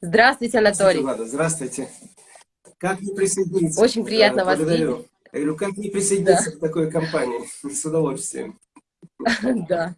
Здравствуйте, Анатолий. Здравствуйте, Влада, здравствуйте. Как не присоединиться? Очень приятно вас видеть. Я говорю, как не присоединиться да. к такой компании? С удовольствием. Да,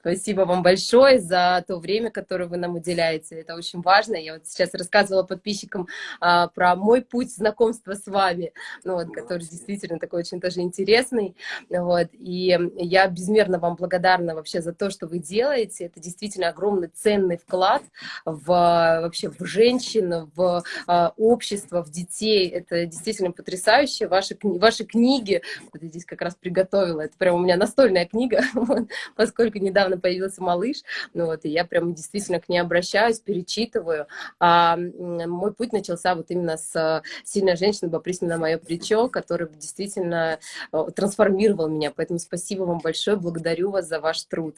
спасибо вам большое за то время, которое вы нам уделяете. Это очень важно. Я вот сейчас рассказывала подписчикам а, про мой путь знакомства с вами, ну, вот, который действительно такой очень тоже интересный. Вот, и я безмерно вам благодарна вообще за то, что вы делаете. Это действительно огромный ценный вклад в, вообще в женщин, в а, общество, в детей. Это действительно потрясающе. Ваши, ваши книги, вот я здесь как раз приготовила, это прям у меня настольная книга, поскольку недавно появился малыш, ну вот, и я прям действительно к ней обращаюсь, перечитываю. А мой путь начался вот именно с «Сильная женщина, попрись на мое плечо», который действительно э, трансформировал меня, поэтому спасибо вам большое, благодарю вас за ваш труд.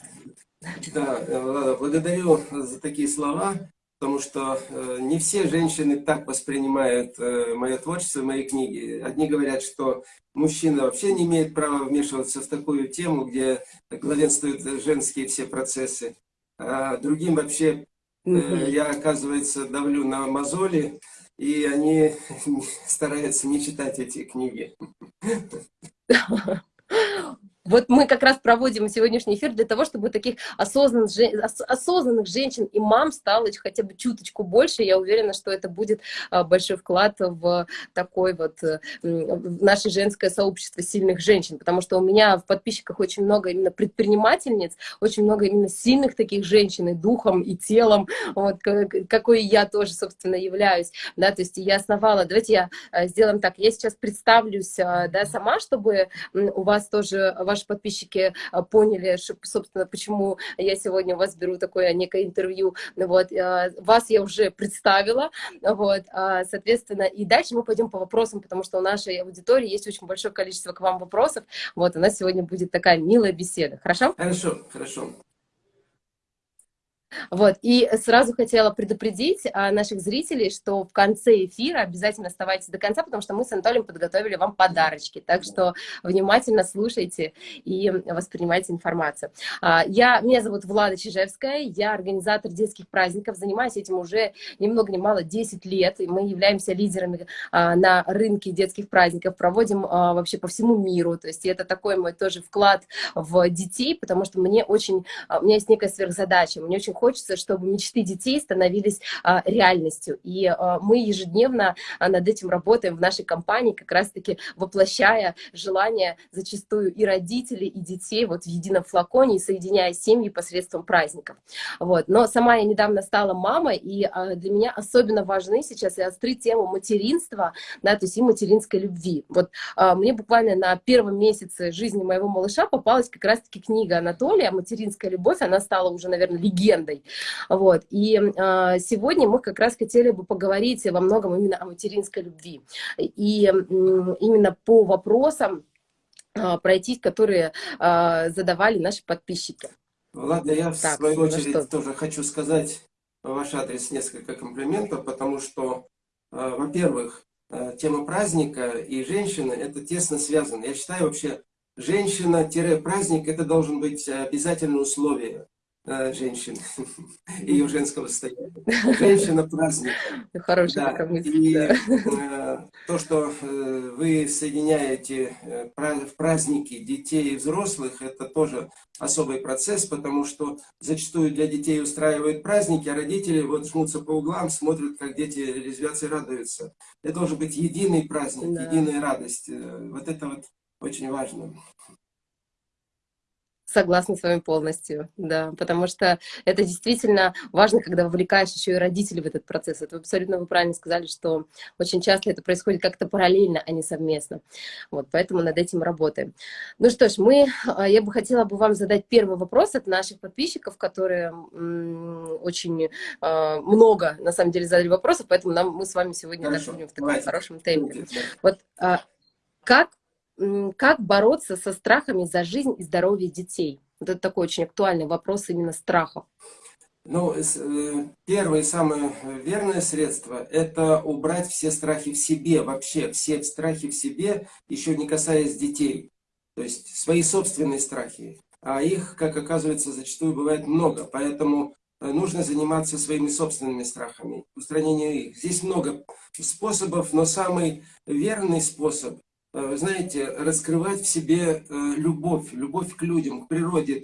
Да, э, благодарю за такие слова потому что э, не все женщины так воспринимают э, мое творчество, мои книги. Одни говорят, что мужчина вообще не имеет права вмешиваться в такую тему, где главенствуют женские все процессы. А другим вообще э, я, оказывается, давлю на мозоли, и они стараются не читать эти книги. Вот мы как раз проводим сегодняшний эфир для того, чтобы таких осознанных, осознанных женщин и мам стало хотя бы чуточку больше. Я уверена, что это будет а, большой вклад в такой вот э, в наше женское сообщество сильных женщин, потому что у меня в подписчиках очень много именно предпринимательниц, очень много именно сильных таких женщин и духом, и телом, вот, какой я тоже, собственно, являюсь. Да, то есть я основала, давайте я э, сделаем так, я сейчас представлюсь э, да, сама, чтобы у вас тоже ваши подписчики а, поняли, собственно, почему я сегодня у вас беру такое некое интервью. Вот, а, вас я уже представила, вот, а, соответственно, и дальше мы пойдем по вопросам, потому что у нашей аудитории есть очень большое количество к вам вопросов. Вот, у нас сегодня будет такая милая беседа. Хорошо? Хорошо, хорошо. Вот, и сразу хотела предупредить а, наших зрителей, что в конце эфира обязательно оставайтесь до конца, потому что мы с Анатолием подготовили вам подарочки, так что внимательно слушайте и воспринимайте информацию. А, я, меня зовут Влада Чижевская, я организатор детских праздников, занимаюсь этим уже ни много ни мало 10 лет, и мы являемся лидерами а, на рынке детских праздников, проводим вообще по всему миру, то есть это такой мой тоже вклад в детей, потому что мне очень, у меня есть некая сверхзадача, мне очень хочется, чтобы мечты детей становились а, реальностью. И а, мы ежедневно а, над этим работаем в нашей компании, как раз-таки воплощая желание зачастую и родителей, и детей вот в едином флаконе, и соединяя семьи посредством праздников. Вот. Но сама я недавно стала мамой, и для меня особенно важны сейчас и остры тему материнства, да, то есть и материнской любви. Вот мне буквально на первом месяце жизни моего малыша попалась как раз-таки книга Анатолия «Материнская любовь», она стала уже, наверное, легендой правдой. Вот. И э, сегодня мы как раз хотели бы поговорить во многом именно о материнской любви. И э, именно по вопросам э, пройтись, которые э, задавали наши подписчики. Ладно, я в так, свою ну очередь что? тоже хочу сказать в ваш адрес несколько комплиментов, потому что, э, во-первых, э, тема праздника и женщины это тесно связано. Я считаю вообще, женщина-праздник это должен быть обязательное условие Э, женщин, ее женского состояния. Женщина праздник. Хорошая да. И э, то, что э, вы соединяете э, в праздники детей и взрослых, это тоже особый процесс, потому что зачастую для детей устраивают праздники, а родители вот жмутся по углам, смотрят, как дети резвятся и радуются. Это должен быть единый праздник, да. единая радость. Э, вот это вот очень важно. Согласна с вами полностью, да, потому что это действительно важно, когда вовлекаешь еще и родителей в этот процесс. Это абсолютно вы правильно сказали, что очень часто это происходит как-то параллельно, а не совместно. Вот, поэтому над этим работаем. Ну что ж, мы, а, я бы хотела бы вам задать первый вопрос от наших подписчиков, которые очень а, много, на самом деле, задали вопросов, поэтому нам, мы с вами сегодня Хорошо. в таком Давайте. хорошем темпе. Вот а, как как бороться со страхами за жизнь и здоровье детей? Вот это такой очень актуальный вопрос именно страхов. Ну, э, первое и самое верное средство – это убрать все страхи в себе, вообще все страхи в себе, еще не касаясь детей. То есть свои собственные страхи. А их, как оказывается, зачастую бывает много. Поэтому нужно заниматься своими собственными страхами, устранением их. Здесь много способов, но самый верный способ, знаете, раскрывать в себе любовь, любовь к людям, к природе,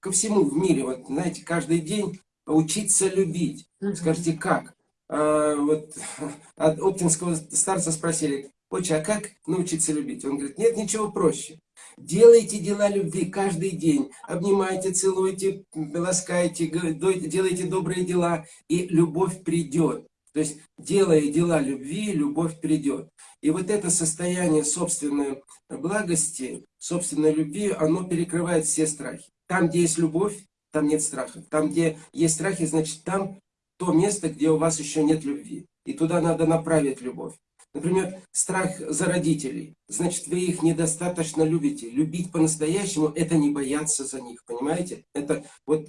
ко всему в мире. Вот, знаете, каждый день учиться любить. Скажите, как? А, вот от оптинского старца спросили, отче, а как научиться любить? Он говорит, нет ничего проще. Делайте дела любви каждый день. Обнимайте, целуйте, ласкайте, делайте добрые дела, и любовь придет. То есть, делая дела любви, любовь придет. И вот это состояние собственной благости, собственной любви, оно перекрывает все страхи. Там, где есть любовь, там нет страха. Там, где есть страхи, значит, там то место, где у вас еще нет любви. И туда надо направить любовь. Например, страх за родителей. Значит, вы их недостаточно любите. Любить по-настоящему – это не бояться за них, понимаете? Это вот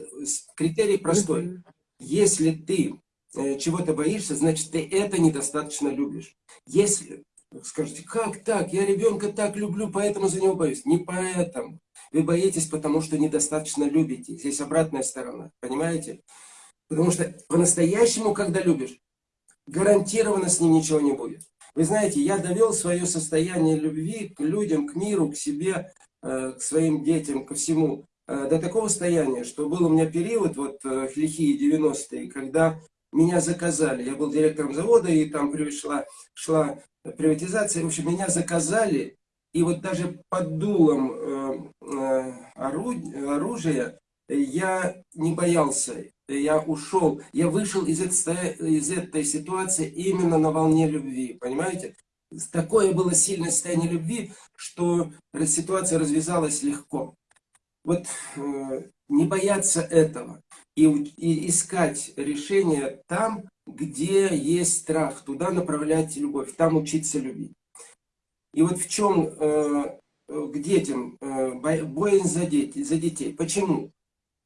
критерий простой. Если ты э, чего-то боишься, значит, ты это недостаточно любишь. Если, скажете, как так? Я ребенка так люблю, поэтому за него боюсь. Не поэтому. Вы боитесь, потому что недостаточно любите. Здесь обратная сторона, понимаете? Потому что по-настоящему, когда любишь, гарантированно с ним ничего не будет. Вы знаете, я довел свое состояние любви к людям, к миру, к себе, э, к своим детям, ко всему, э, до такого состояния, что был у меня период, вот лихие 90-е, когда меня заказали. Я был директором завода, и там пришла, шла приватизация. В общем, меня заказали, и вот даже под дулом оружия я не боялся я ушел, я вышел из этой, из этой ситуации именно на волне любви, понимаете? Такое было сильное состояние любви, что ситуация развязалась легко. Вот э, не бояться этого и, и искать решение там, где есть страх, туда направлять любовь, там учиться любить. И вот в чем э, к детям э, боязнь за, дети, за детей. Почему?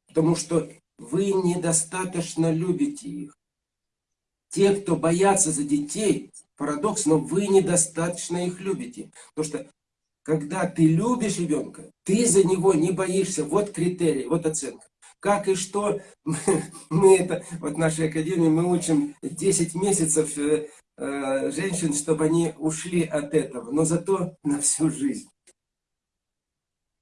Потому что вы недостаточно любите их. Те, кто боятся за детей, парадокс, но вы недостаточно их любите. Потому что когда ты любишь ребенка, ты за него не боишься. Вот критерий, вот оценка. Как и что, мы это, вот в нашей академии мы учим 10 месяцев э, э, женщин, чтобы они ушли от этого, но зато на всю жизнь.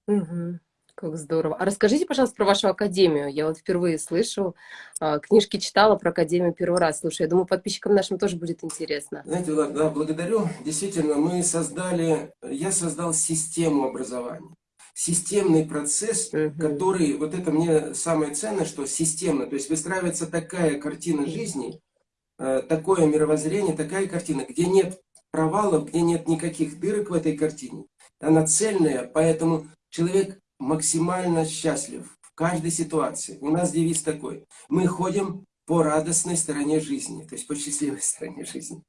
Угу. Как здорово. А расскажите, пожалуйста, про вашу академию. Я вот впервые слышу, а, книжки читала про академию первый раз. Слушай, я думаю, подписчикам нашим тоже будет интересно. Знаете, да, благодарю. Действительно, мы создали, я создал систему образования. Системный процесс, угу. который, вот это мне самое ценное, что системно, то есть выстраивается такая картина жизни, э, такое мировоззрение, такая картина, где нет провалов, где нет никаких дырок в этой картине. Она цельная, поэтому человек максимально счастлив в каждой ситуации. У нас девиз такой. Мы ходим по радостной стороне жизни, то есть по счастливой стороне жизни.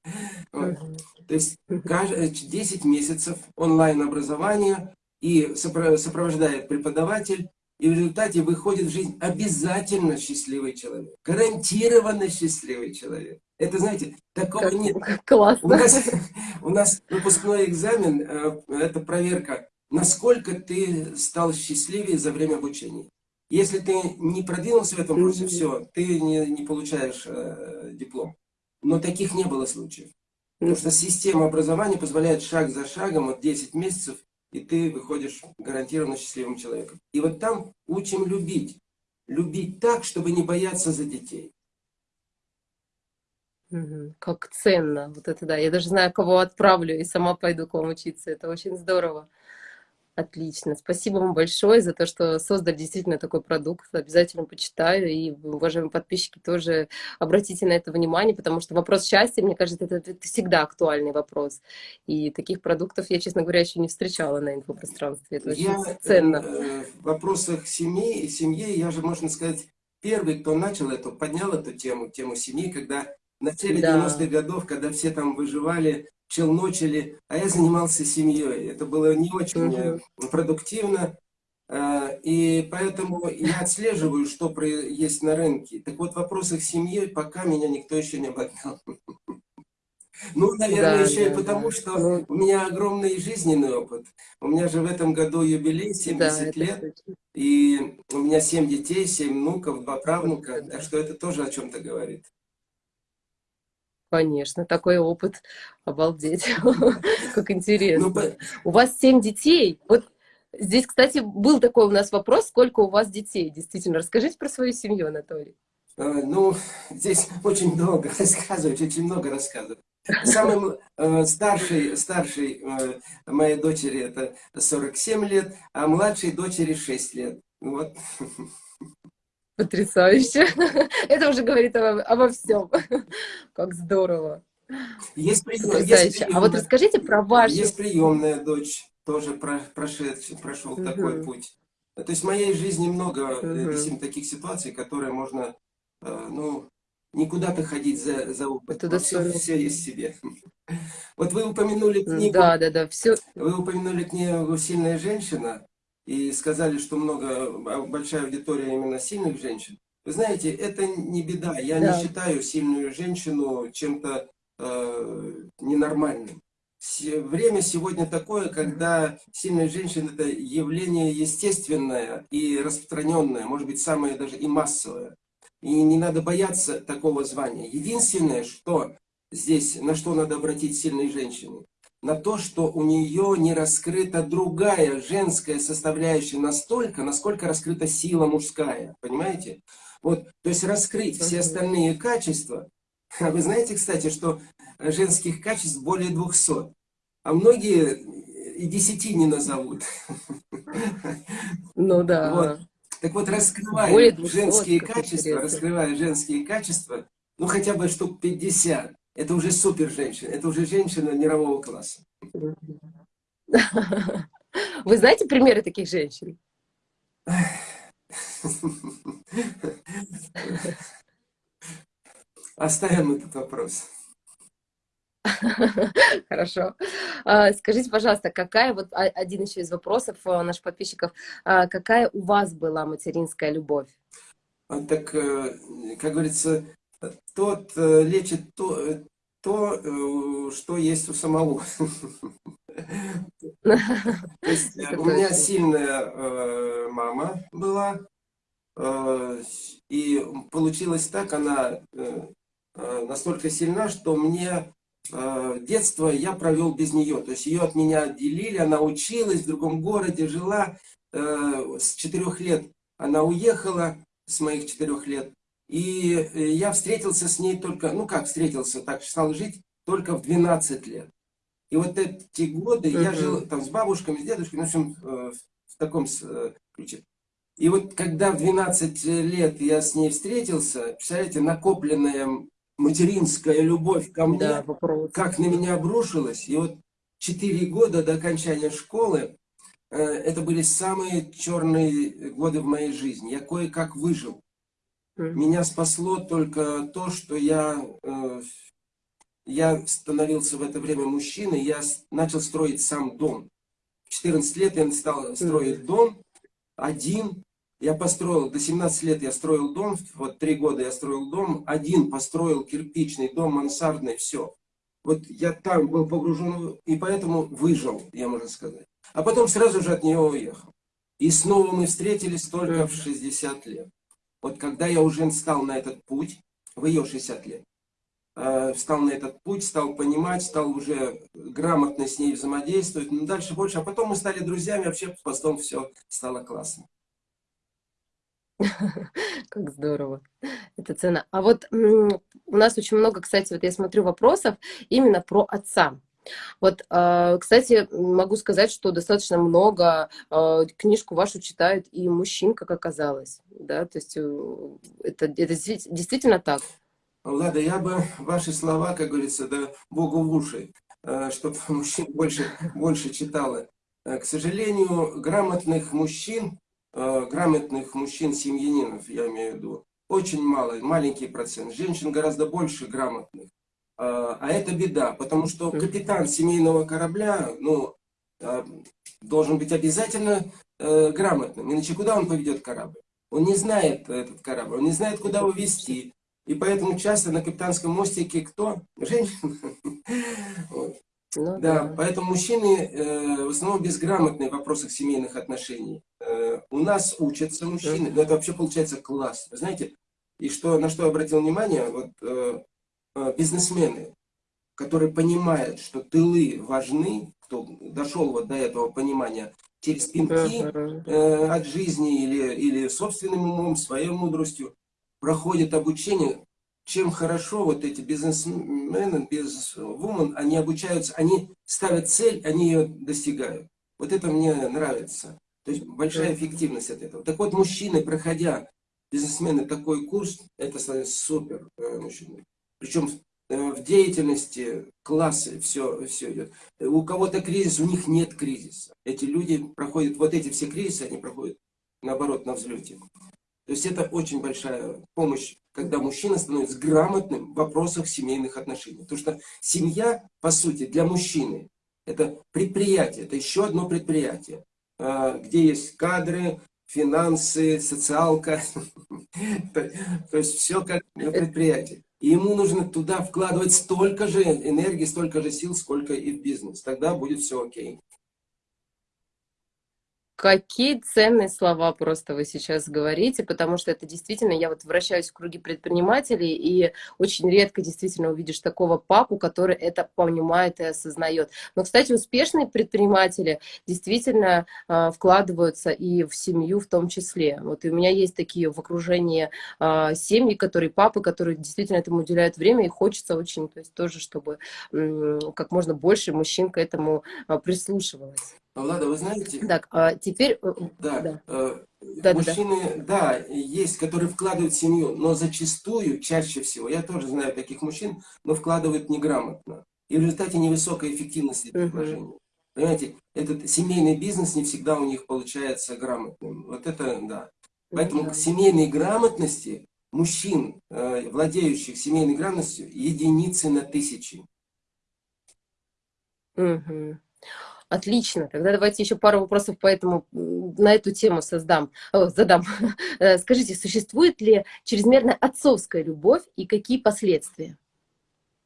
Вот. То есть 10 месяцев онлайн-образования и сопровождает преподаватель, и в результате выходит в жизнь обязательно счастливый человек. Гарантированно счастливый человек. Это, знаете, такого как, нет. Классно. У нас, у нас выпускной экзамен, э, это проверка насколько ты стал счастливее за время обучения. Если ты не продвинулся в этом курсе, все, ты не, не получаешь э, диплом. Но таких не было случаев. Потому что система образования позволяет шаг за шагом, вот 10 месяцев, и ты выходишь гарантированно счастливым человеком. И вот там учим любить. Любить так, чтобы не бояться за детей. Как ценно. Вот это да. Я даже знаю, кого отправлю, и сама пойду к вам учиться. Это очень здорово. Отлично. Спасибо вам большое за то, что создали действительно такой продукт. Обязательно почитаю. И, уважаемые подписчики, тоже обратите на это внимание, потому что вопрос счастья, мне кажется, это, это всегда актуальный вопрос. И таких продуктов я, честно говоря, еще не встречала на инфопространстве. Это очень я, ценно. Э, в вопросах семьи, семьи, я же, можно сказать, первый, кто начал эту, поднял эту тему, тему семьи, когда в начале да. 90-х годов, когда все там выживали, челночили, а я занимался семьей. Это было не очень угу. продуктивно. А, и поэтому я отслеживаю, что есть на рынке. Так вот, в вопросах семьи пока меня никто еще не обогнал. Ну, наверное, да, еще да, и потому, да. что ну... у меня огромный жизненный опыт. У меня же в этом году юбилей, 70 да, лет. И у меня семь детей, семь внуков, два правнука, так что это тоже о чем-то говорит. Конечно, такой опыт, обалдеть, как интересно. Ну, у вас семь детей, вот здесь, кстати, был такой у нас вопрос, сколько у вас детей, действительно, расскажите про свою семью, Анатолий. А, ну, здесь очень много рассказывать, очень много рассказывать. Самый э, старший, старший э, моей дочери это 47 лет, а младшей дочери 6 лет. Вот. Потрясающе. Это уже говорит обо, обо всем. Как здорово. Есть, прием, есть приемная, А вот расскажите про вашу... Есть приемная дочь, тоже про, прошедший, прошел угу. такой путь. То есть в моей жизни много угу. таких ситуаций, которые можно, э, ну, не куда-то ходить за, за опытом, а все, все есть себе. Вот вы упомянули книгу... Да, да, да, все... Вы упомянули книгу «Сильная женщина» и сказали, что много, а, большая аудитория именно сильных женщин. Вы знаете, это не беда. Я да. не считаю сильную женщину чем-то э, ненормальным. Время сегодня такое, когда сильная женщина – это явление естественное и распространенное, может быть, самое даже и массовое. И не надо бояться такого звания. Единственное, что здесь, на что надо обратить сильной женщине, на то, что у нее не раскрыта другая женская составляющая настолько, насколько раскрыта сила мужская. Понимаете? Вот, то есть раскрыть все остальные качества. А вы знаете, кстати, что женских качеств более 200. А многие и десяти не назовут. Ну да. Вот. Так вот, раскрывая женские качества, раскрывая женские качества, ну хотя бы штук 50, это уже супер женщина, это уже женщина мирового класса. Вы знаете примеры таких женщин? Оставим этот вопрос. Хорошо. А, скажите, пожалуйста, какая, вот один еще из вопросов э, наших подписчиков, а, какая у вас была материнская любовь? А, так, э, как говорится, тот э, лечит то, то что есть у самого. То есть у меня сильная мама была, и получилось так, она настолько сильна, что мне Э, детство я провел без нее. То есть ее от меня отделили, она училась в другом городе, жила. Э, с четырех лет она уехала, с моих четырех лет. И э, я встретился с ней только, ну как встретился, так стал жить только в 12 лет. И вот эти годы uh -huh. я жил там с бабушками, с дедушками, в общем, в таком ключе. И вот когда в 12 лет я с ней встретился, представляете, накопленная материнская любовь ко мне, да, как на меня обрушилась. И вот четыре года до окончания школы, э, это были самые черные годы в моей жизни. Я кое-как выжил. Меня спасло только то, что я, э, я становился в это время мужчиной, я начал строить сам дом. В 14 лет я стал строить дом один, я построил, до 17 лет я строил дом, вот три года я строил дом, один построил кирпичный дом, мансардный, все. Вот я там был погружен, и поэтому выжил, я можно сказать. А потом сразу же от нее уехал. И снова мы встретились только в 60 лет. Вот когда я уже стал на этот путь, в ее 60 лет, э, встал на этот путь, стал понимать, стал уже грамотно с ней взаимодействовать, ну дальше больше. А потом мы стали друзьями, вообще потом все стало классно. Как здорово. Это цена. А вот у нас очень много, кстати, вот я смотрю вопросов именно про отца. Вот, а, кстати, могу сказать, что достаточно много а, книжку вашу читают и мужчин, как оказалось. Да, то есть э, это, это действительно так. Лада, я бы ваши слова, как говорится, да Богу в уши, э, чтобы мужчин больше, больше читало. Э, к сожалению, грамотных мужчин грамотных мужчин-семьянинов, я имею в виду, очень мало, маленький процент. Женщин гораздо больше грамотных. А, а это беда, потому что капитан семейного корабля, ну, а, должен быть обязательно э, грамотным. Иначе куда он поведет корабль? Он не знает этот корабль, он не знает, куда его вести. И поэтому часто на капитанском мостике кто? Женщина. Ну, да, да, поэтому мужчины э, в основном безграмотные в вопросах семейных отношений. Э, у нас учатся мужчины, но это вообще получается класс. Вы знаете, и что, на что я обратил внимание, вот э, бизнесмены, которые понимают, что тылы важны, кто дошел вот до этого понимания, через пинки э, от жизни или, или собственным умом, своей мудростью, проходят обучение, чем хорошо вот эти бизнесмены, бизнесвумен, они обучаются, они ставят цель, они ее достигают. Вот это мне нравится. То есть большая эффективность от этого. Так вот, мужчины, проходя, бизнесмены, такой курс, это супер э, мужчины. Причем э, в деятельности классы все, все идет. У кого-то кризис, у них нет кризиса. Эти люди проходят, вот эти все кризисы, они проходят наоборот на взлете. То есть это очень большая помощь, когда мужчина становится грамотным в вопросах семейных отношений. Потому что семья, по сути, для мужчины, это предприятие, это еще одно предприятие, а, где есть кадры, финансы, социалка, то есть все как предприятие. И ему нужно туда вкладывать столько же энергии, столько же сил, сколько и в бизнес. Тогда будет все окей. Какие ценные слова просто вы сейчас говорите, потому что это действительно, я вот вращаюсь в круге предпринимателей, и очень редко действительно увидишь такого папу, который это понимает и осознает. Но, кстати, успешные предприниматели действительно э, вкладываются и в семью в том числе. Вот и у меня есть такие в окружении э, семьи, которые папы, которые действительно этому уделяют время, и хочется очень, то есть тоже, чтобы э, как можно больше мужчин к этому э, прислушивалось. Влада, вы знаете... Так, а теперь... Э, да, да. Э, да мужчины, да. да, есть, которые вкладывают в семью, но зачастую, чаще всего, я тоже знаю таких мужчин, но вкладывают неграмотно. И в результате невысокой эффективности этих вложений. Понимаете, этот семейный бизнес не всегда у них получается грамотным. Вот это, да. Поэтому да. к семейной грамотности мужчин, э, владеющих семейной грамотностью, единицы на тысячи. Угу. Отлично. Тогда давайте еще пару вопросов по этому, на эту тему создам, о, задам. Э, скажите, существует ли чрезмерная отцовская любовь и какие последствия?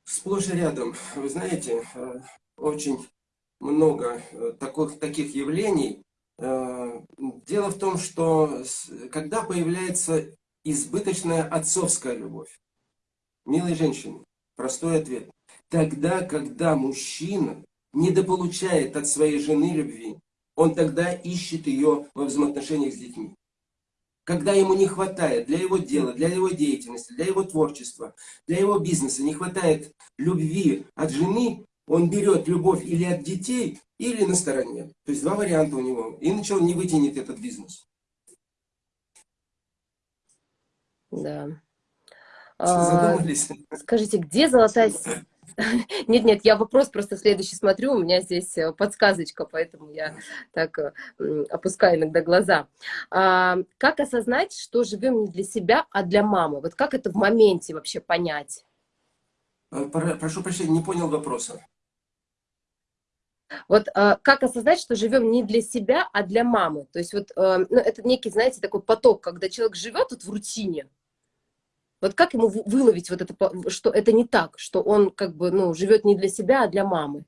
Сплошь и рядом. Вы знаете, э, очень много э, таких, таких явлений. Дело в том, что когда появляется избыточная отцовская любовь, милые женщины, простой ответ, тогда, когда мужчина недополучает от своей жены любви, он тогда ищет ее во взаимоотношениях с детьми. Когда ему не хватает для его дела, для его деятельности, для его творчества, для его бизнеса, не хватает любви от жены, он берет любовь или от детей, или на стороне. То есть два варианта у него. Иначе он не вытянет этот бизнес. Да. Задумались? А, скажите, где золотая нет, нет, я вопрос просто следующий смотрю, у меня здесь э, подсказочка, поэтому я так э, опускаю иногда глаза. А, как осознать, что живем не для себя, а для мамы? Вот как это в моменте вообще понять? Э, прошу прощения, не понял вопроса. Вот э, как осознать, что живем не для себя, а для мамы? То есть вот э, ну, это некий, знаете, такой поток, когда человек живет вот в рутине, вот как ему выловить вот это, что это не так, что он как бы, ну, живет не для себя, а для мамы?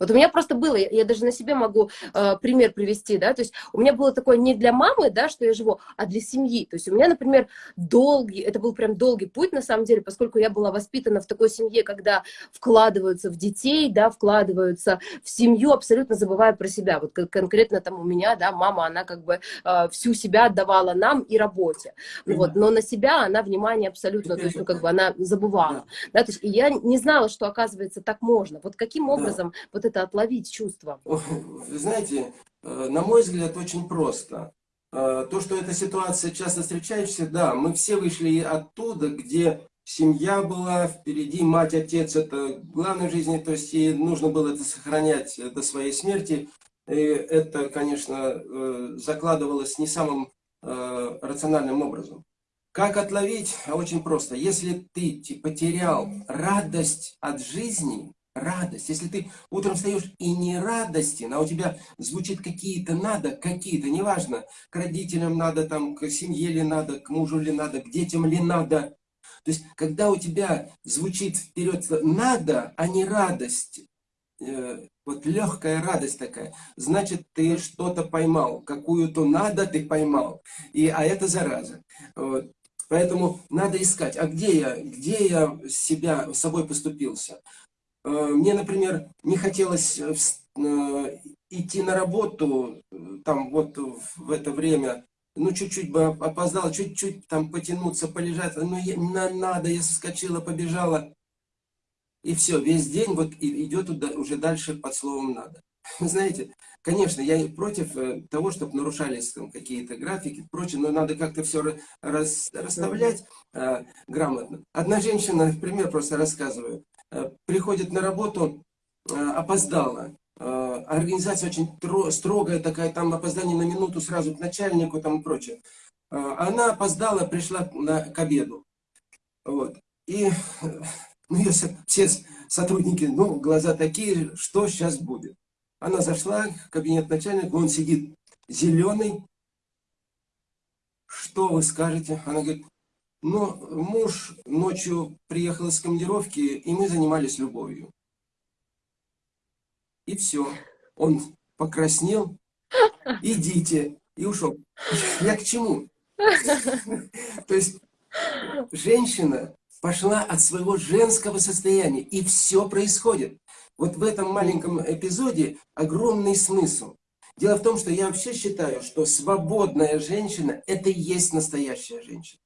Вот у меня просто было, я, даже на себе могу э, пример привести, да, то есть у меня было такое не для мамы, да, что я живу, а для семьи. То есть у меня, например, долгий, это был прям долгий путь, на самом деле, поскольку я была воспитана в такой семье, когда вкладываются в детей, да, вкладываются в семью, абсолютно забывая про себя. Вот конкретно там у меня, да, мама, она как бы э, всю себя отдавала нам и работе. Вот, но на себя она внимание абсолютно, то есть, ну, как бы она забывала. Да, то есть и я не знала, что, оказывается, так можно. Вот каким образом вот вот это отловить чувство? Вы знаете, э, на мой взгляд, очень просто. Э, то, что эта ситуация часто встречаешься, да, мы все вышли оттуда, где семья была, впереди мать, отец, это главное в жизни, то есть и нужно было это сохранять до своей смерти. И это, конечно, э, закладывалось не самым рациональным образом. Как отловить? Очень просто. Если ты потерял радость от жизни, радость. Если ты утром встаешь и не радостен, а у тебя звучит какие-то надо, какие-то, неважно, к родителям надо, там, к семье ли надо, к мужу ли надо, к детям ли надо. То есть, когда у тебя звучит вперед надо, а не радость, э, вот легкая радость такая. Значит, ты что-то поймал, какую-то надо ты поймал. И, а это зараза. Вот. Поэтому надо искать, а где я, где я себя, собой поступился. Э, мне, например, не хотелось э, э, идти на работу, там вот в это время, ну чуть-чуть бы опоздал, чуть-чуть там потянуться, полежать, ну я, надо, я соскочила, побежала. И все, весь день вот идет уже дальше под словом «надо». Знаете, конечно, я против того, чтобы нарушались какие-то графики, прочее, но надо как-то все рас, расставлять э, грамотно. Одна женщина, например, просто рассказываю, приходит на работу, э, опоздала, э, организация очень строгая такая, там опоздание на минуту сразу к начальнику там и прочее. Э, она опоздала, пришла на, к обеду. Вот. И ну, если все сотрудники, ну, глаза такие, что сейчас будет? Она зашла в кабинет начальника, он сидит зеленый. Что вы скажете? Она говорит, ну, муж ночью приехал из командировки, и мы занимались любовью. И все. Он покраснел, идите, и ушел. Я к чему? То есть, женщина пошла от своего женского состояния, и все происходит. Вот в этом маленьком эпизоде огромный смысл. Дело в том, что я вообще считаю, что свободная женщина – это и есть настоящая женщина.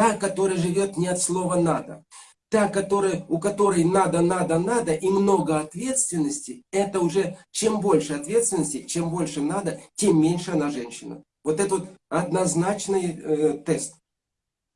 Та, которая живет не от слова «надо». Та, которая, у которой надо, надо, надо и много ответственности, это уже чем больше ответственности, чем больше надо, тем меньше она женщина. Вот это вот однозначный э, тест.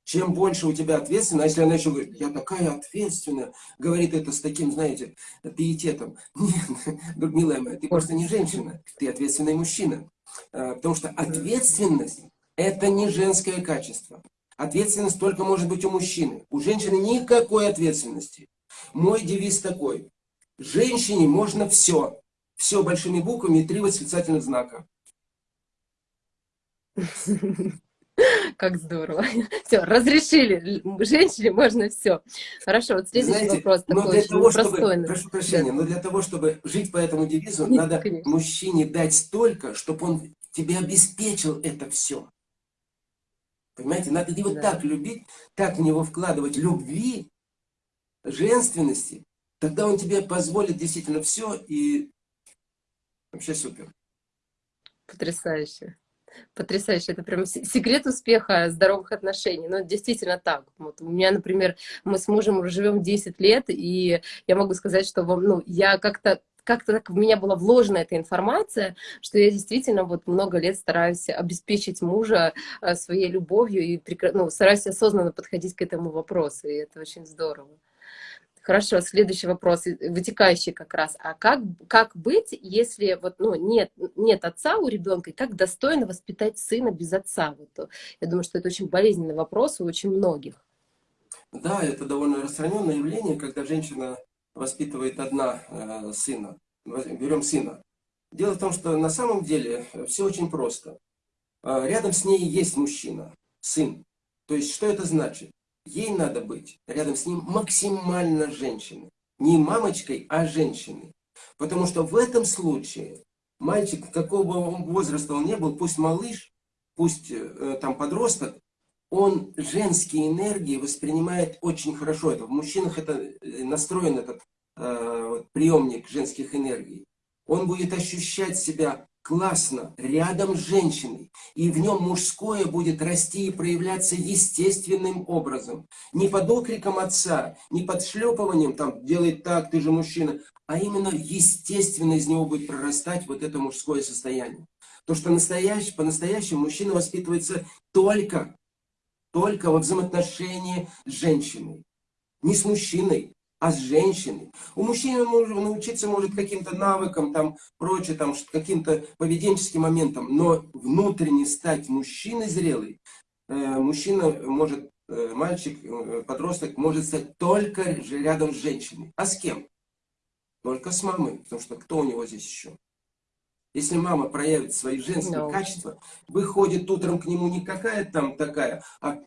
Чем больше у тебя ответственность, а если она еще говорит, я такая ответственная, говорит это с таким, знаете, пиететом. Нет, Людмила моя, ты просто не женщина, ты ответственный мужчина. А, потому что ответственность – это не женское качество. Ответственность только может быть у мужчины. У женщины никакой ответственности. Мой девиз такой. Женщине можно все. Все большими буквами и три восклицательных знака. Как здорово. Все, разрешили. Женщине можно все. Хорошо, вот следующий Знаете, вопрос такой для того, простой. Чтобы, прошу прощения, да. но для того, чтобы жить по этому девизу, Нет, надо конечно. мужчине дать столько, чтобы он тебе обеспечил это все. Понимаете, надо его да. так любить, так в него вкладывать любви, женственности, тогда он тебе позволит действительно все и вообще супер. Потрясающе. Потрясающе, это прям секрет успеха здоровых отношений. Ну, действительно так. Вот у меня, например, мы с мужем уже живем 10 лет, и я могу сказать, что ну, я как-то как-то так в меня была вложена эта информация, что я действительно вот много лет стараюсь обеспечить мужа э, своей любовью и ну, стараюсь осознанно подходить к этому вопросу, и это очень здорово. Хорошо, следующий вопрос, вытекающий как раз. А как, как быть, если вот, ну, нет, нет отца у ребенка, и как достойно воспитать сына без отца? Вот, я думаю, что это очень болезненный вопрос у очень многих. Да, это довольно распространенное явление, когда женщина воспитывает одна э, сына. Берем сына. Дело в том, что на самом деле все очень просто. Э, рядом с ней есть мужчина, сын. То есть, что это значит? ей надо быть рядом с ним максимально женщиной. Не мамочкой, а женщиной. Потому что в этом случае мальчик, какого бы возраста он не был, пусть малыш, пусть э, там подросток, он женские энергии воспринимает очень хорошо. Это в мужчинах это э, настроен этот э, приемник женских энергий. Он будет ощущать себя классно, рядом с женщиной, и в нем мужское будет расти и проявляться естественным образом. Не под окриком отца, не под шлепыванием, там, делай так, ты же мужчина, а именно естественно из него будет прорастать вот это мужское состояние. То, что настоящий, по-настоящему мужчина воспитывается только, только во взаимоотношении с женщиной. Не с мужчиной, а с женщиной. У мужчины может научиться может каким-то навыкам, там, прочее, там, каким-то поведенческим моментам, но внутренне стать мужчиной зрелый, э, мужчина может, э, мальчик, э, подросток может стать только рядом с женщиной. А с кем? Только с мамой, потому что кто у него здесь еще? Если мама проявит свои женские no. качества, выходит утром к нему не какая там такая, а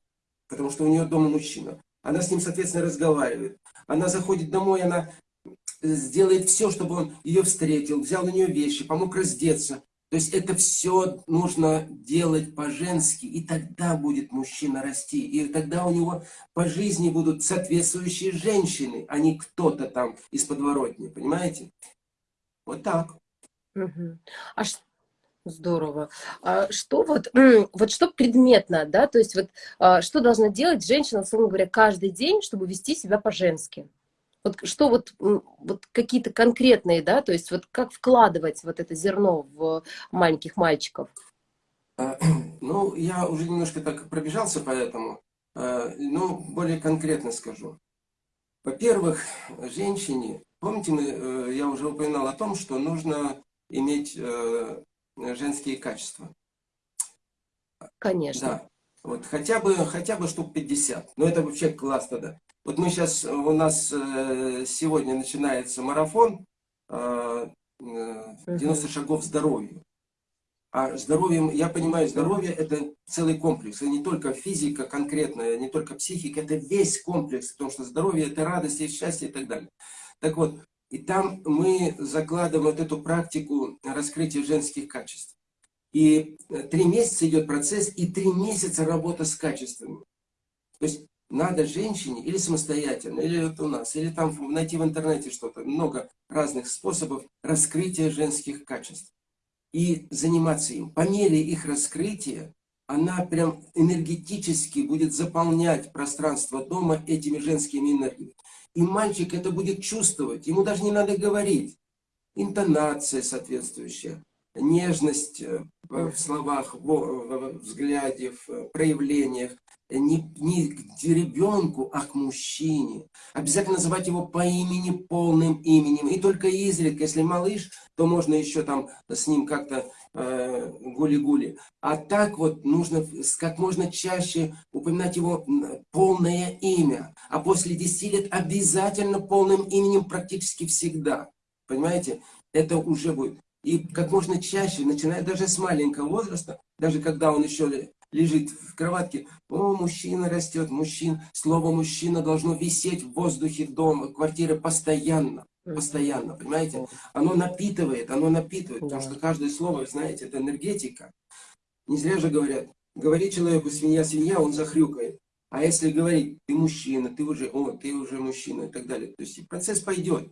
потому что у нее дома мужчина. Она с ним, соответственно, разговаривает. Она заходит домой, она сделает все, чтобы он ее встретил, взял у нее вещи, помог раздеться. То есть это все нужно делать по-женски, и тогда будет мужчина расти, и тогда у него по жизни будут соответствующие женщины, а не кто-то там из подворотни, понимаете? Вот так. Угу. А Здорово. А что вот, вот что предметно, да, то есть вот а, что должна делать женщина, условно говоря, каждый день, чтобы вести себя по-женски? Вот что вот, вот какие-то конкретные, да, то есть вот как вкладывать вот это зерно в маленьких мальчиков? А, ну, я уже немножко так пробежался по этому, а, но более конкретно скажу. Во-первых, женщине, помните, мы, э, я уже упоминал о том, что нужно иметь э, женские качества. Конечно. Да. Вот хотя бы, хотя бы штук 50. Но это вообще классно, да. Вот мы сейчас, у нас э, сегодня начинается марафон 90 э, шагов здоровью. А здоровьем, я понимаю, здоровье это целый комплекс. Это не только физика конкретная, не только психика, это весь комплекс. Потому что здоровье это радость, и счастье и так далее. Так вот, и там мы закладываем вот эту практику раскрытия женских качеств. И э, три месяца идет процесс, и три месяца работа с качествами. То есть надо женщине или самостоятельно, или вот у нас, или там найти в интернете что-то, много разных способов раскрытия женских качеств. И заниматься им. По мере их раскрытия, она прям энергетически будет заполнять пространство дома этими женскими энергиями. И мальчик это будет чувствовать, ему даже не надо говорить. Интонация соответствующая, нежность э, в словах, в взгляде, в проявлениях. Не, не к ребенку, а к мужчине. Обязательно называть его по имени, полным именем. И только изредка, если малыш, то можно еще там с ним как-то Э, гули-гули. А так вот нужно как можно чаще упоминать его полное имя. А после 10 лет обязательно полным именем практически всегда. Понимаете? Это уже будет. И как можно чаще, начиная даже с маленького возраста, даже когда он еще лежит в кроватке, о, мужчина растет, мужчина, слово мужчина должно висеть в воздухе дома, квартиры постоянно постоянно, понимаете? Оно напитывает, оно напитывает, потому что каждое слово, знаете, это энергетика. Не зря же говорят, говори человеку свинья, свинья, он захрюкает. А если говорить, ты мужчина, ты уже, о, ты уже мужчина и так далее. То есть процесс пойдет.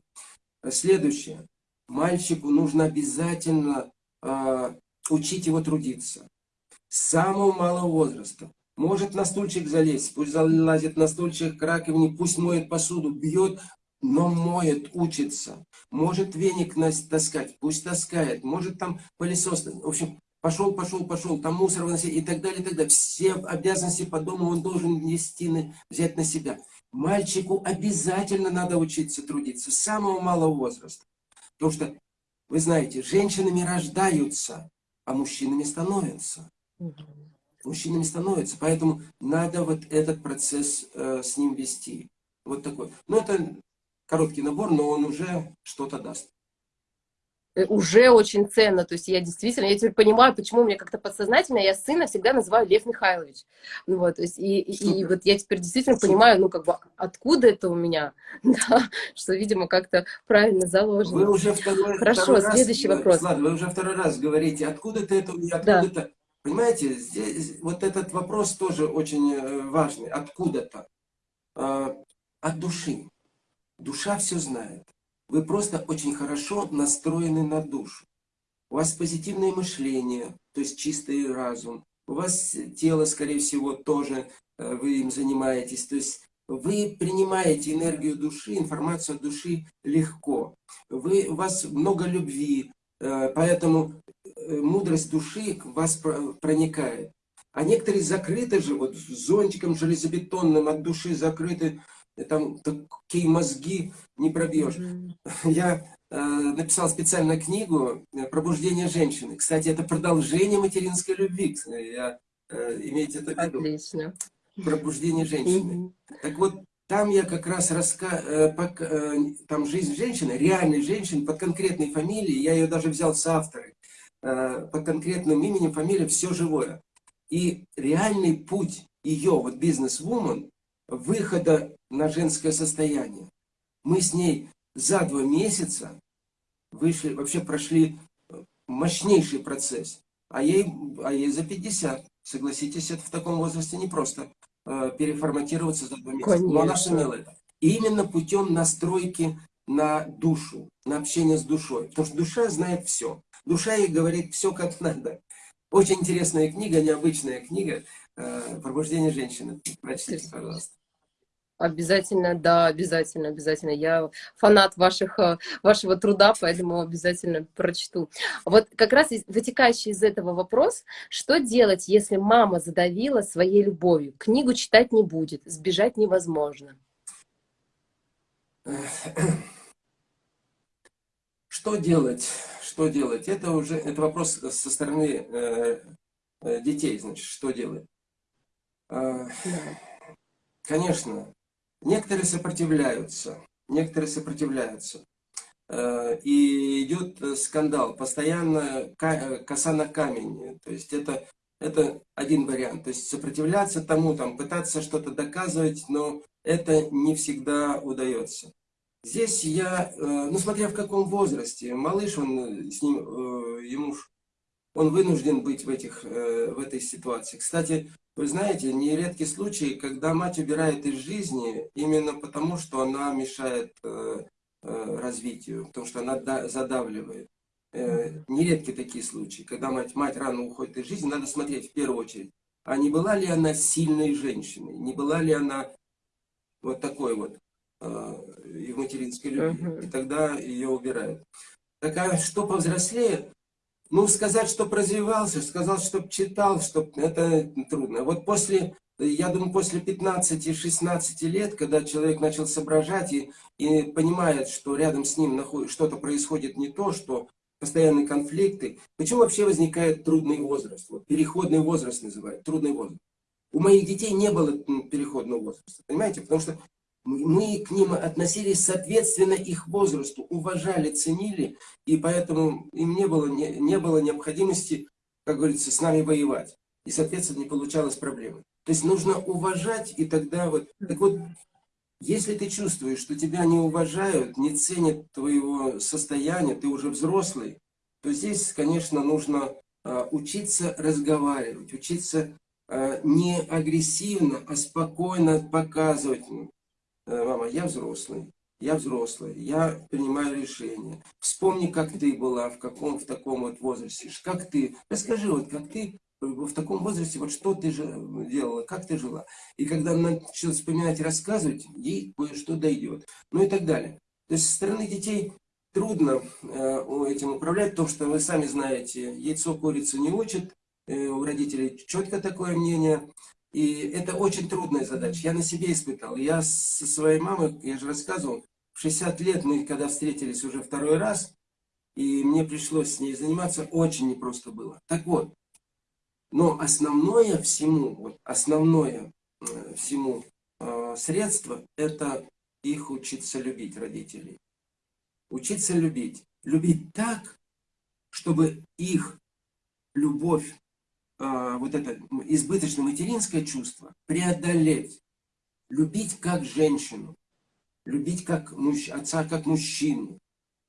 Следующее. Мальчику нужно обязательно э, учить его трудиться. Самого малого возраста. Может на стульчик залезть, пусть залазит на стульчик к раковине, пусть моет посуду, бьет но моет, учится. Может веник таскать, пусть таскает. Может там пылесос. В общем, пошел, пошел, пошел, там мусор выносить и так далее, и так далее. Все обязанности по дому он должен нести, взять на себя. Мальчику обязательно надо учиться трудиться с самого малого возраста. Потому что, вы знаете, женщинами рождаются, а мужчинами становятся. Мужчинами становятся. Поэтому надо вот этот процесс э, с ним вести. Вот такой. Ну, это короткий набор, но он уже что-то даст. Э, уже очень ценно, то есть я действительно, я теперь понимаю, почему мне как-то подсознательно, я сына всегда называю Лев Михайлович, ну вот, то есть, и, и, и вот я теперь действительно Супер. понимаю, ну, как бы, откуда это у меня, да, что, видимо, как-то правильно заложено. Вы уже второй, Хорошо, второй следующий раз, вопрос. Ладно, вы уже второй раз говорите, откуда-то это у меня, откуда-то, да. Понимаете, здесь, вот этот вопрос тоже очень э, важный, откуда-то, а, от души. Душа все знает. Вы просто очень хорошо настроены на душу. У вас позитивное мышление, то есть чистый разум. У вас тело, скорее всего, тоже э, вы им занимаетесь. То есть вы принимаете энергию души, информацию души легко. Вы, у вас много любви, э, поэтому мудрость души в вас проникает. А некоторые закрыты же, вот зонтиком железобетонным от души закрыты, там такие мозги не пробьешь. Mm -hmm. Я э, написал специально книгу «Пробуждение женщины». Кстати, это продолжение материнской любви. Я, э, имейте это в виду. Отлично. «Пробуждение женщины». Mm -hmm. Так вот, там я как раз раска... Э, э, там жизнь женщины, реальной женщины под конкретной фамилией, я ее даже взял с авторы, э, под конкретным именем, фамилией «Все живое». И реальный путь ее, вот бизнес-вумен, выхода на женское состояние. Мы с ней за два месяца вышли, вообще прошли мощнейший процесс. А ей, а ей за 50. Согласитесь, это в таком возрасте непросто э, переформатироваться за два месяца. Конечно. Но она сумела это. И именно путем настройки на душу, на общение с душой. Потому что душа знает все. Душа ей говорит все как надо. Очень интересная книга, необычная книга э, «Пробуждение женщины». Прочтите, пожалуйста. Обязательно, да, обязательно, обязательно. Я фанат ваших, э, вашего труда, поэтому обязательно прочту. Вот как раз вытекающий из этого вопрос, что делать, если мама задавила своей любовью? Книгу читать не будет, сбежать невозможно. Что делать? Что делать? Это уже это вопрос со стороны э, э детей, значит, что делать? Э, конечно, некоторые сопротивляются, некоторые сопротивляются. Э, и идет скандал, постоянно э, коса на камень. То есть это, это один вариант. То есть сопротивляться тому, там, пытаться что-то доказывать, но это не всегда удается. Здесь я, э, ну смотря в каком возрасте, малыш, он с ним, э, ему, он вынужден быть в, этих, э, в этой ситуации. Кстати, вы знаете, нередки случаи, когда мать убирает из жизни именно потому, что она мешает развитию, потому что она задавливает. Нередки такие случаи, когда мать, мать рано уходит из жизни, надо смотреть в первую очередь, а не была ли она сильной женщиной, не была ли она вот такой вот Э, и в материнской любви. -huh. И тогда ее убирают. Так а что повзрослее? Ну, сказать, что развивался, сказал, что читал, что это трудно. Вот после, я думаю, после 15-16 лет, когда человек начал соображать и, и понимает, что рядом с ним что-то происходит не то, что постоянные конфликты. Почему вообще возникает трудный возраст? Вот, переходный возраст называют, трудный возраст. У моих детей не было переходного возраста, понимаете? Потому что мы к ним относились соответственно их возрасту, уважали, ценили, и поэтому им не было, не, не было необходимости, как говорится, с нами воевать. И, соответственно, не получалось проблемы. То есть нужно уважать, и тогда вот... Так вот, если ты чувствуешь, что тебя не уважают, не ценят твоего состояния, ты уже взрослый, то здесь, конечно, нужно э, учиться разговаривать, учиться э, не агрессивно, а спокойно показывать, Э, мама, я взрослый, я взрослый, я принимаю решения. Вспомни, как ты была, в каком, в таком вот возрасте, как ты, расскажи, вот как ты в таком возрасте, вот что ты же делала, как ты жила. И когда она начала вспоминать и рассказывать, ей кое-что дойдет. Ну и так далее. То есть со стороны детей трудно э, этим управлять, потому что вы сами знаете, яйцо курицу не учат, э, у родителей четко такое мнение. И это очень трудная задача. Я на себе испытал. Я со своей мамой, я же рассказывал, в 60 лет мы когда встретились уже второй раз, и мне пришлось с ней заниматься, очень непросто было. Так вот, но основное всему, вот основное э, всему э, средство, это их учиться любить, родителей. Учиться любить. Любить так, чтобы их любовь а, вот это избыточное материнское чувство преодолеть, любить как женщину, любить как муж, отца как мужчину.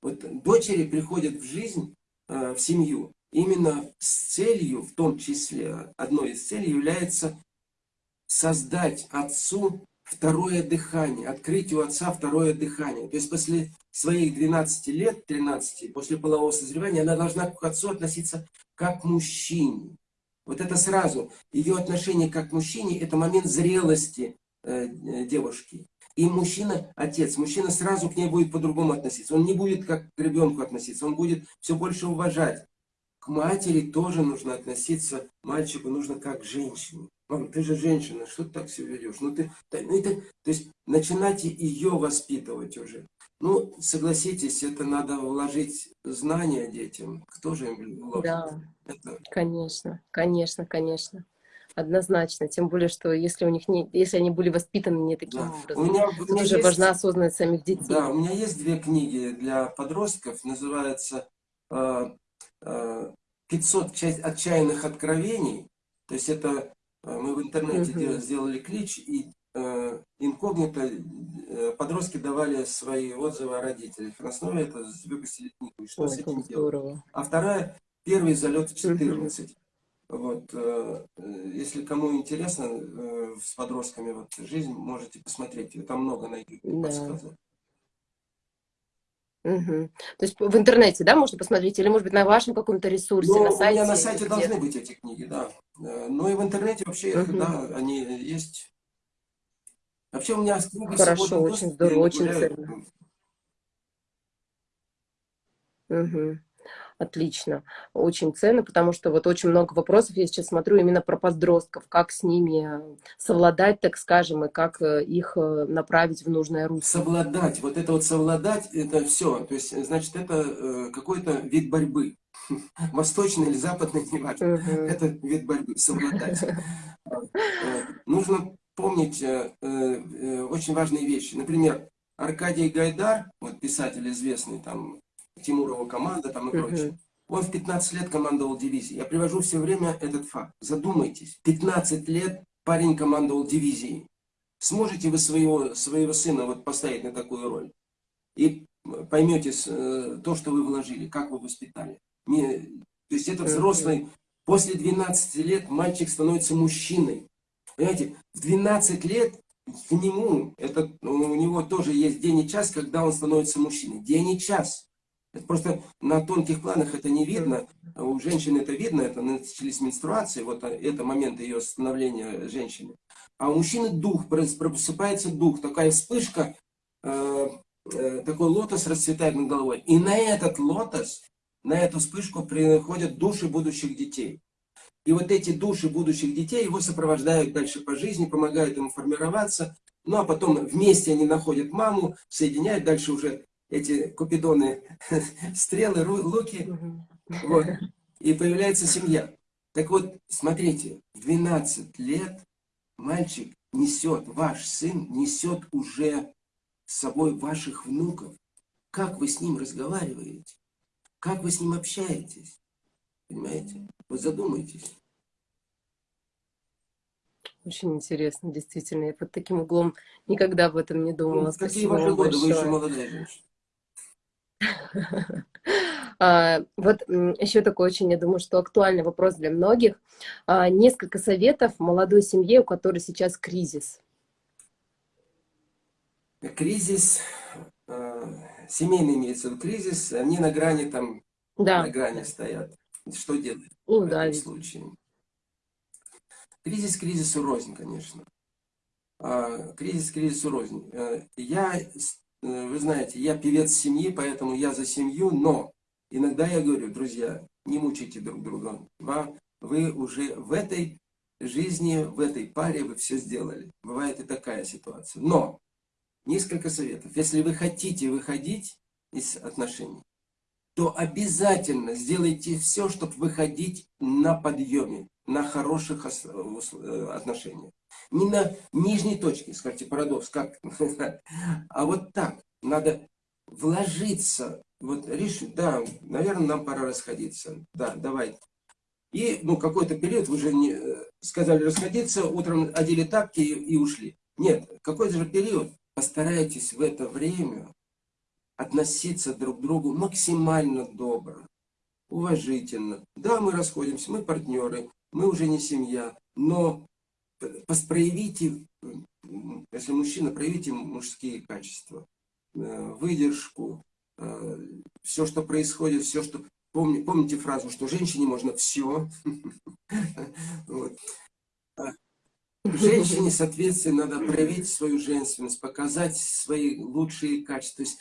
Вот дочери приходят в жизнь, а, в семью, именно с целью, в том числе, одной из целей является создать отцу второе дыхание, открыть у отца второе дыхание. То есть после своих 12 лет, 13, после полового созревания, она должна к отцу относиться как к мужчине. Вот это сразу, ее отношение как к мужчине, это момент зрелости э, э, девушки. И мужчина, отец, мужчина сразу к ней будет по-другому относиться. Он не будет как к ребенку относиться, он будет все больше уважать. К матери тоже нужно относиться, мальчику нужно как к женщине. Мам, ты же женщина, что ты так все ведешь? Ну, ты, ну, это, то есть начинайте ее воспитывать уже. Ну, согласитесь, это надо вложить знания детям. Кто же им вложит? Да, это... конечно, конечно, конечно. Однозначно, тем более, что если у них не, если они были воспитаны не таким да. образом, у меня, у меня тоже есть, важна осознанность самих детей. Да, у меня есть две книги для подростков, называется э, э, «500 отчаянных откровений». То есть это э, мы в интернете угу. сделали клич, и инкогнито э, подростки давали свои отзывы о родителях. На основе это выпустили книгу. Что Ой, с этим делать? А вторая, первый залет в 14. Угу. Вот, э, если кому интересно э, с подростками вот, жизнь, можете посмотреть. Там много на YouTube да. подсказок. Угу. То есть в интернете, да, можно посмотреть, или, может быть, на вашем каком-то ресурсе, ну, на сайте? У меня на сайте должны быть эти книги, да. Э, ну и в интернете вообще, угу. да, они есть. Вообще у меня книги Хорошо, очень здорово, очень ценно. Угу. Отлично, очень ценно, потому что вот очень много вопросов я сейчас смотрю именно про подростков, как с ними совладать, так скажем, и как э, их э, направить в нужное русло. Совладать, вот это вот совладать, это все, то есть, значит, это э, какой-то вид борьбы, восточный или западный, не важно, это вид борьбы, совладать. Нужно помнить очень важные вещи, например, Аркадий Гайдар, вот писатель известный, там, Тимурова команда там и прочее. Он в 15 лет командовал дивизией. Я привожу все время этот факт. Задумайтесь. 15 лет парень командовал дивизией. Сможете вы своего, своего сына вот поставить на такую роль? И поймете э, то, что вы вложили, как вы воспитали. Не, то есть это взрослый, после 12 лет мальчик становится мужчиной. Понимаете, в 12 лет к нему, это, у него тоже есть день и час, когда он становится мужчиной. День и час. Это просто на тонких планах это не видно. У женщины это видно, это начались менструации, вот это момент ее становления женщины. А у мужчины дух, просыпается дух, такая вспышка, э, э, такой лотос расцветает над головой. И на этот лотос, на эту вспышку приходят души будущих детей. И вот эти души будущих детей его сопровождают дальше по жизни, помогают ему формироваться. Ну а потом вместе они находят маму, соединяют, дальше уже эти купидоны, стрелы, луки, вот, и появляется семья. Так вот, смотрите, в 12 лет мальчик несет, ваш сын несет уже с собой ваших внуков. Как вы с ним разговариваете? Как вы с ним общаетесь? Понимаете? Вот задумайтесь. Очень интересно, действительно. Я под таким углом никогда об этом не думала. Ну, какие ваши годы? Вы еще молодая женщина. Вот еще такой очень, я думаю, что актуальный вопрос для многих. А, несколько советов молодой семье, у которой сейчас кризис. Кризис, а, семейный имеется в кризис, они на грани там, да. на грани стоят. Что делать ну, в да, этом случае? Кризис кризису рознь, конечно. Кризис кризису рознь. Э, я Э, вы знаете, я певец семьи, поэтому я за семью, но иногда я говорю, друзья, не мучайте друг друга. Вы уже в этой жизни, в этой паре вы все сделали. Бывает и такая ситуация. Но несколько советов. Если вы хотите выходить из отношений, то обязательно сделайте все, чтобы выходить на подъеме, на хороших э, отношениях. Не на нижней точке, скажите, парадокс, как? А вот так. Надо вложиться. Вот решить, да, наверное, нам пора расходиться. Да, давай. И, ну, какой-то период, вы же не э, сказали расходиться, утром одели тапки и, ушли. Нет, какой-то же период. Постарайтесь в это время относиться друг к другу максимально добро, уважительно. Да, мы расходимся, мы партнеры, мы уже не семья, но проявите, если мужчина, проявите мужские качества, э, выдержку, э, все, что происходит, все, что... Помни, помните фразу, что женщине можно все. А женщине, соответственно, надо проявить свою женственность, показать свои лучшие качества. То есть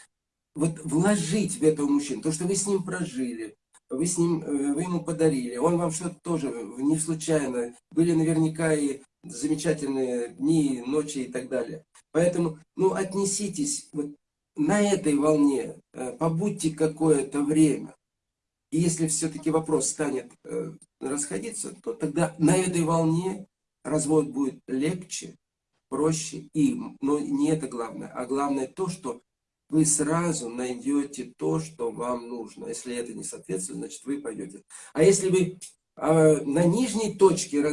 вот вложить в этого мужчину, то, что вы с ним прожили, вы, с ним, э, вы ему подарили, он вам что-то тоже не случайно, были наверняка и замечательные дни, ночи и так далее. Поэтому, ну, отнеситесь вот на этой волне, э, побудьте какое-то время. И если все-таки вопрос станет э, расходиться, то тогда на этой волне развод будет легче, проще им. Но не это главное, а главное то, что вы сразу найдете то, что вам нужно. Если это не соответствует, значит вы пойдете. А если вы а, на нижней точке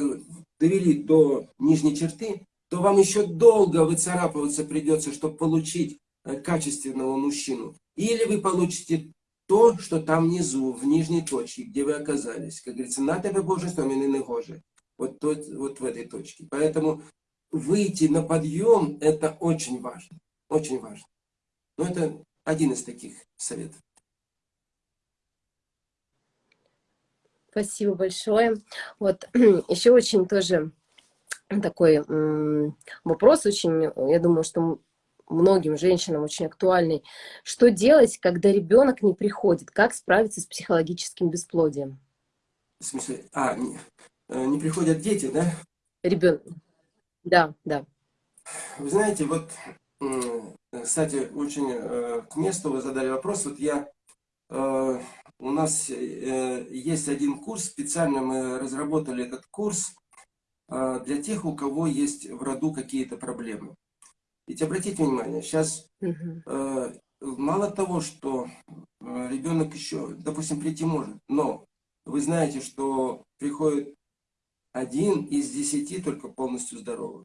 довели до нижней черты, то вам еще долго выцарапываться придется, чтобы получить э, качественного мужчину. Или вы получите то, что там внизу, в нижней точке, где вы оказались. Как говорится, на тебе Боже, что мне не гоже. Вот, тот, вот в этой точке. Поэтому выйти на подъем, это очень важно. Очень важно. Но это один из таких советов. Спасибо большое. Вот еще очень тоже такой вопрос, очень, я думаю, что многим женщинам очень актуальный. Что делать, когда ребенок не приходит? Как справиться с психологическим бесплодием? В смысле, а, не, э, не приходят дети, да? Ребенок. Да, да. Вы знаете, вот, кстати, очень э, к месту вы задали вопрос. Вот я, э, у нас есть один курс, специально мы разработали этот курс для тех, у кого есть в роду какие-то проблемы. Ведь обратите внимание, сейчас э, мало того, что э, ребенок еще, допустим, прийти может, но вы знаете, что приходит один из десяти только полностью здоровый.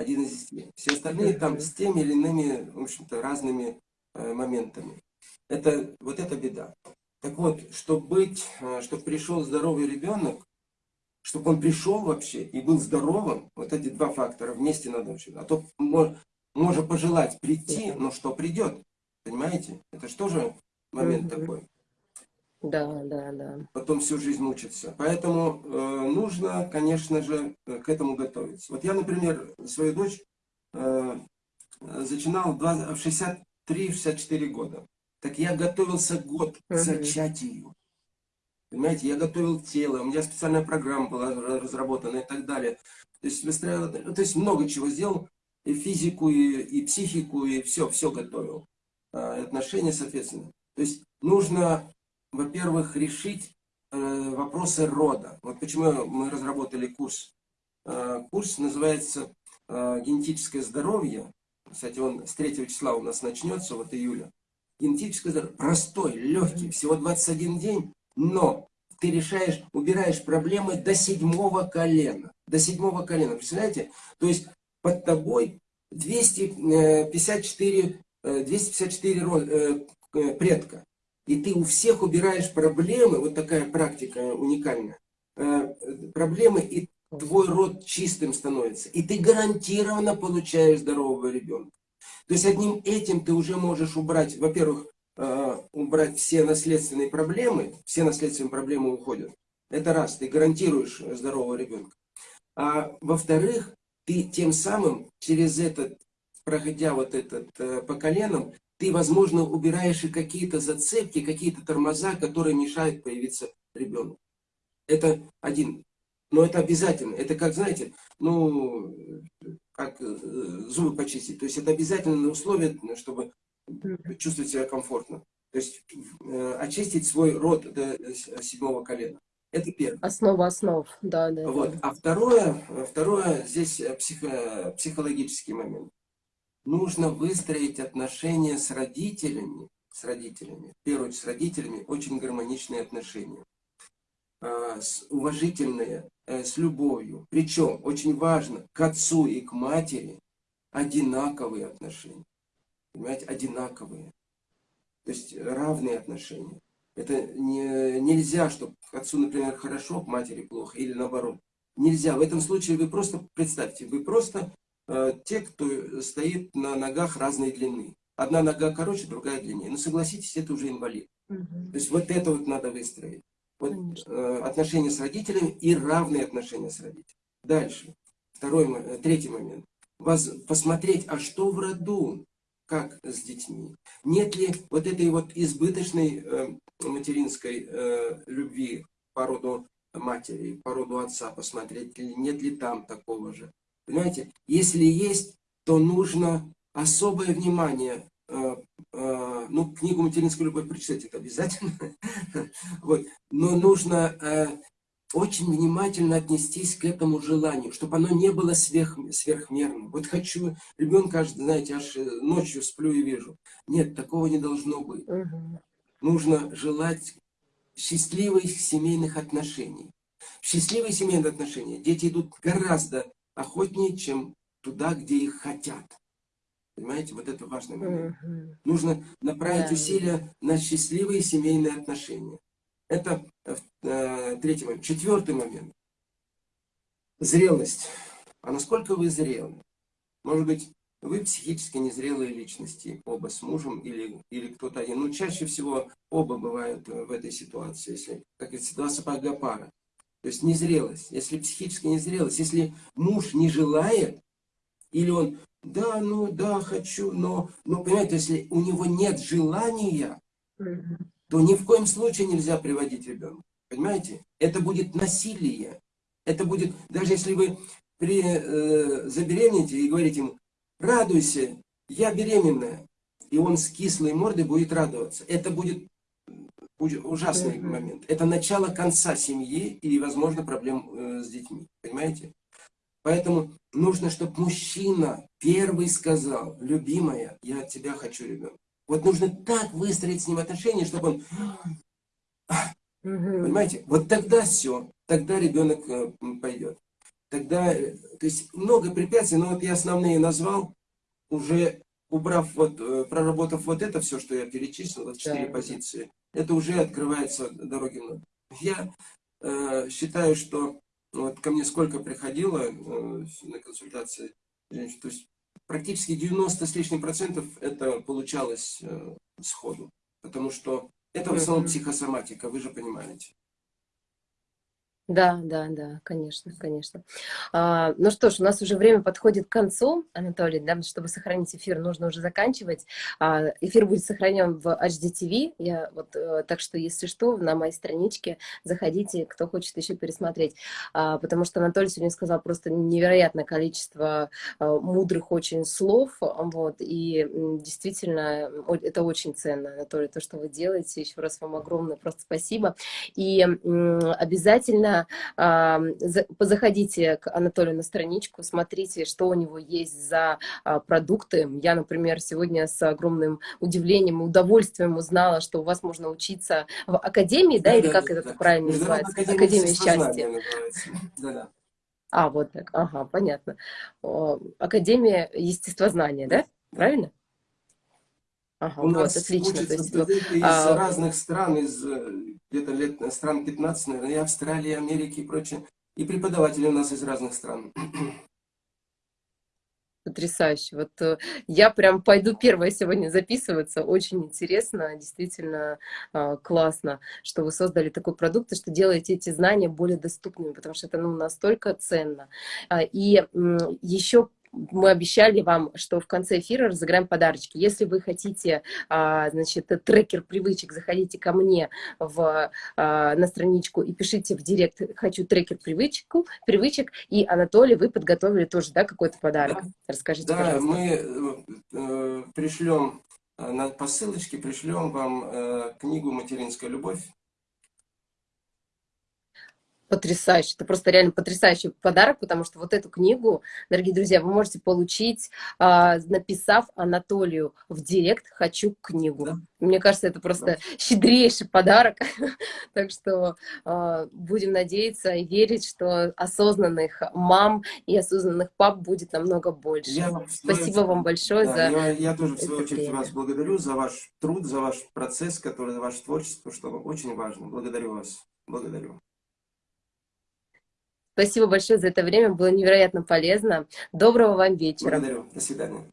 Один из десяти. Все остальные там с теми или иными, в общем-то, разными э, моментами. Это, вот это беда. Так вот, чтобы быть, э, чтобы пришел здоровый ребенок, чтобы он пришел вообще и был здоровым, вот эти два фактора вместе надо учить. А то можно пожелать прийти, но что придет, понимаете? Это же тоже момент такой. Да, да, да. Потом всю жизнь мучиться. Поэтому э, нужно, конечно же, к этому готовиться. Вот я, например, свою дочь э, зачинал в 63-64 года. Так я готовился год к зачатию. Понимаете, я готовил тело, у меня специальная программа была разработана и так далее. То есть, выстраивал, то есть много чего сделал, и физику, и, и психику, и все, все готовил. А, отношения, соответственно. То есть нужно, во-первых, решить э, вопросы рода. Вот почему мы разработали курс. Э, курс называется э, «Генетическое здоровье». Кстати, он с 3 числа у нас начнется, вот июля. Генетическое здоровье. Простой, легкий, всего 21 день но ты решаешь, убираешь проблемы до седьмого колена. До седьмого колена, представляете? То есть под тобой 254, 254 э, э, предка. И ты у всех убираешь проблемы, вот такая практика уникальная, э, проблемы, и твой род чистым становится. И ты гарантированно получаешь здорового ребенка. То есть одним этим ты уже можешь убрать, во-первых, Э, убрать все наследственные проблемы, все наследственные проблемы уходят. Это раз, ты гарантируешь здорового ребенка. А во-вторых, ты тем самым через этот, проходя вот этот э, по коленам, ты, возможно, убираешь и какие-то зацепки, какие-то тормоза, которые мешают появиться ребенку. Это один. Но это обязательно. Это как, знаете, ну, как э, зубы почистить. То есть это обязательное условие, чтобы чувствовать себя комфортно. То есть э, очистить свой рот до седьмого колена. Это первое. Основа основ, да, да. Вот. А второе, второе здесь э, психо, психологический момент. Нужно выстроить отношения с родителями, с родителями, в первую очередь с родителями, очень гармоничные отношения. С, уважительные, э, с любовью. Причем, очень важно, к отцу и к матери одинаковые отношения понимаете, одинаковые. То есть равные отношения. Это не, нельзя, чтобы к отцу, например, хорошо, к матери плохо, или наоборот. Нельзя. В этом случае вы просто, представьте, вы просто те, кто стоит на ногах разной длины. Одна нога короче, другая длиннее. Но согласитесь, это уже инвалид. Угу. То есть вот это вот надо выстроить. Вот, э, отношения с родителями и равные отношения с родителями. Дальше. Второй, э, третий момент. Вас, посмотреть, а что в роду? как с детьми? Нет ли вот этой вот избыточной э, материнской э, любви по роду матери, по роду отца посмотреть, нет ли там такого же? Понимаете, если есть, то нужно особое внимание э, э, ну, книгу «Материнская любовь» прочитать это обязательно, вот. но нужно э, очень внимательно отнестись к этому желанию, чтобы оно не было сверх, сверхмерным. Вот хочу ребенка, аж, знаете, аж ночью сплю и вижу. Нет, такого не должно быть. Угу. Нужно желать счастливых семейных отношений. В счастливые семейные отношения дети идут гораздо охотнее, чем туда, где их хотят. Понимаете, вот это важный момент. Mm Нужно направить yeah. усилия на счастливые семейные отношения. Это э, третий момент. Четвертый момент. Зрелость. А насколько вы зрелы? Может быть, вы психически незрелые личности, оба с мужем или, или кто-то один. Ну, чаще всего оба бывают э, в этой ситуации, если, как это ситуация пара. То есть незрелость. Если психически незрелость, если муж не желает, или он, да, ну, да, хочу, но, но, понимаете, если у него нет желания, то ни в коем случае нельзя приводить ребенка. Понимаете? Это будет насилие. Это будет, даже если вы при, э, забеременеете и говорите ему, радуйся, я беременная. И он с кислой мордой будет радоваться. Это будет ужасный mm -hmm. момент. Это начало конца семьи и, возможно, проблем э, с детьми. Понимаете? Поэтому нужно, чтобы мужчина первый сказал, любимая, я от тебя хочу ребенка. Вот нужно так выстроить с ним отношения, чтобы он... Mm Понимаете? Вот тогда все. Тогда ребенок э, пойдет. Тогда, э, то есть много препятствий, но вот я основные назвал уже убрав вот, э, проработав вот это все, что я перечислил, вот четыре да. позиции, это уже открывается дороги. Я э, считаю, что вот ко мне сколько приходило э, на консультации то есть практически 90 с лишним процентов это получалось э, сходу, потому что это в основном психосоматика, вы же понимаете. Да, да, да, конечно, конечно. А, ну что ж, у нас уже время подходит к концу, Анатолий, да, чтобы сохранить эфир, нужно уже заканчивать. А, эфир будет сохранен в HDTV, я, вот, а, так что, если что, на моей страничке заходите, кто хочет еще пересмотреть. А, потому что Анатолий сегодня сказал просто невероятное количество а, мудрых очень слов, вот, и действительно, это очень ценно, Анатолий, то, что вы делаете. Еще раз вам огромное просто спасибо. И обязательно заходите к Анатолию на страничку, смотрите, что у него есть за а, продукты. Я, например, сегодня с огромным удивлением и удовольствием узнала, что у вас можно учиться в академии, да, да или да, как да, это да. правильно называется? Академия, академия счастья. Да, да. А, вот так, ага, понятно. Академия естествознания, да? Правильно? Ага, У вот, нас отлично. есть, из а... разных стран, из где-то лет э, стран 15, наверное, и Австралии, Америки и прочее. И преподаватели у нас из разных стран. Потрясающе. Вот э, я прям пойду первая сегодня записываться. Очень интересно, действительно э, классно, что вы создали такой продукт, и что делаете эти знания более доступными, потому что это ну, настолько ценно. А, и еще мы обещали вам, что в конце эфира разыграем подарочки. Если вы хотите, а, значит, трекер привычек, заходите ко мне в, а, на страничку и пишите в директ «хочу трекер привычку, привычек», и, Анатолий, вы подготовили тоже, да, какой-то подарок? Да. Расскажите, да, пожалуйста. мы э, пришлем э, на посылочке, пришлем вам э, книгу «Материнская любовь», потрясающе. Это просто реально потрясающий подарок, потому что вот эту книгу, дорогие друзья, вы можете получить, а, написав Анатолию в директ «Хочу книгу». Да. Мне кажется, это просто да. щедрейший подарок. так что а, будем надеяться и верить, что осознанных мам и осознанных пап будет намного больше. Я, Спасибо вам большое да, за Я, я тоже, в свою очередь, время. вас благодарю за ваш труд, за ваш процесс, который, за ваше творчество, что очень важно. Благодарю вас. Благодарю. Спасибо большое за это время, было невероятно полезно. Доброго вам вечера. Благодарю. До свидания.